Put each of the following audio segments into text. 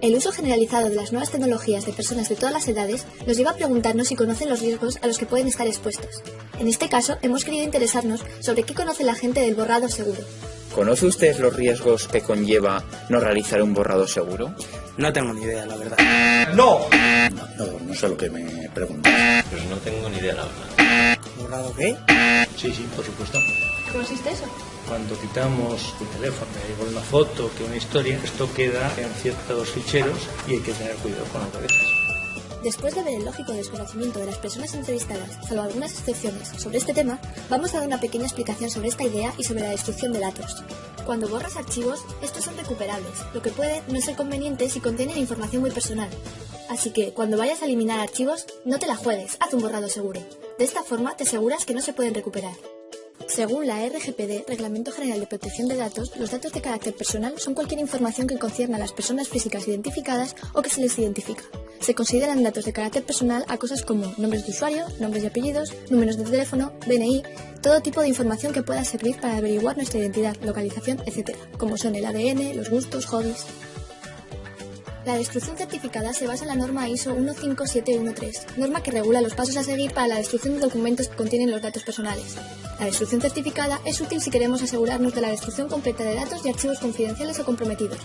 El uso generalizado de las nuevas tecnologías de personas de todas las edades nos lleva a preguntarnos si conocen los riesgos a los que pueden estar expuestos. En este caso, hemos querido interesarnos sobre qué conoce la gente del borrado seguro. ¿Conoce usted los riesgos que conlleva no realizar un borrado seguro? No tengo ni idea, la verdad. ¡No! No, no sé lo que me preguntas. Pues no tengo ni idea, la verdad. ¿Borrado qué? Sí, sí, por supuesto. ¿Qué consiste eso? Cuando quitamos un teléfono, igual una foto que una historia, esto queda en ciertos ficheros y hay que tener cuidado con lo que dejas. Después de ver el lógico desconocimiento de las personas entrevistadas, salvo algunas excepciones, sobre este tema, vamos a dar una pequeña explicación sobre esta idea y sobre la destrucción de datos. Cuando borras archivos, estos son recuperables, lo que puede no ser conveniente si contienen información muy personal. Así que, cuando vayas a eliminar archivos, no te la juegues, haz un borrado seguro. De esta forma te aseguras que no se pueden recuperar. Según la RGPD, Reglamento General de Protección de Datos, los datos de carácter personal son cualquier información que concierne a las personas físicas identificadas o que se les identifica. Se consideran datos de carácter personal a cosas como nombres de usuario, nombres y apellidos, números de teléfono, DNI, todo tipo de información que pueda servir para averiguar nuestra identidad, localización, etc., como son el ADN, los gustos, hobbies. La destrucción certificada se basa en la norma ISO 15713, norma que regula los pasos a seguir para la destrucción de documentos que contienen los datos personales. La destrucción certificada es útil si queremos asegurarnos de la destrucción completa de datos y archivos confidenciales o comprometidos.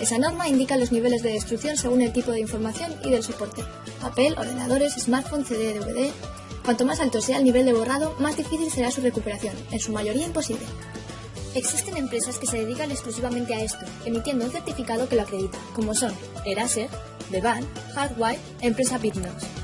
Esa norma indica los niveles de destrucción según el tipo de información y del soporte. Papel, ordenadores, smartphone, CD, DVD... Cuanto más alto sea el nivel de borrado, más difícil será su recuperación, en su mayoría imposible. Existen empresas que se dedican exclusivamente a esto, emitiendo un certificado que lo acredita, como son Eraser, Devan, Hardwire, Empresa Bitnox.